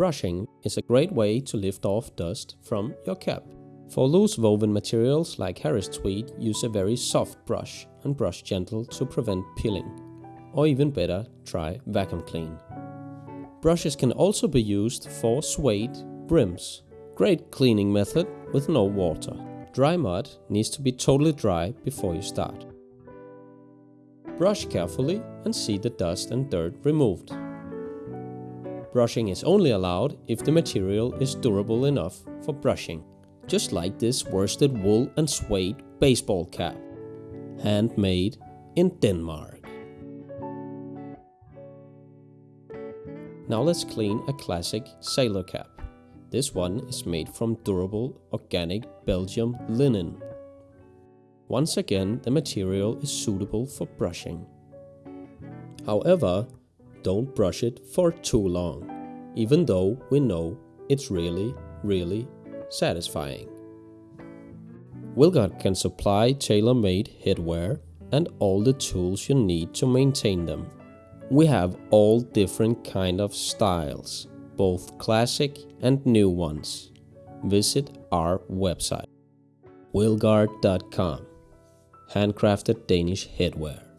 Brushing is a great way to lift off dust from your cap. For loose woven materials like Harris tweed, use a very soft brush and brush gentle to prevent peeling. Or even better, try vacuum clean. Brushes can also be used for suede brims. Great cleaning method with no water. Dry mud needs to be totally dry before you start. Brush carefully and see the dust and dirt removed. Brushing is only allowed if the material is durable enough for brushing, just like this worsted wool and suede baseball cap, handmade in Denmark. Now let's clean a classic sailor cap. This one is made from durable organic Belgium linen. Once again, the material is suitable for brushing. However, don't brush it for too long, even though we know it's really, really satisfying. Wilgard can supply tailor-made headwear and all the tools you need to maintain them. We have all different kind of styles, both classic and new ones. Visit our website wilgard.com Handcrafted Danish headwear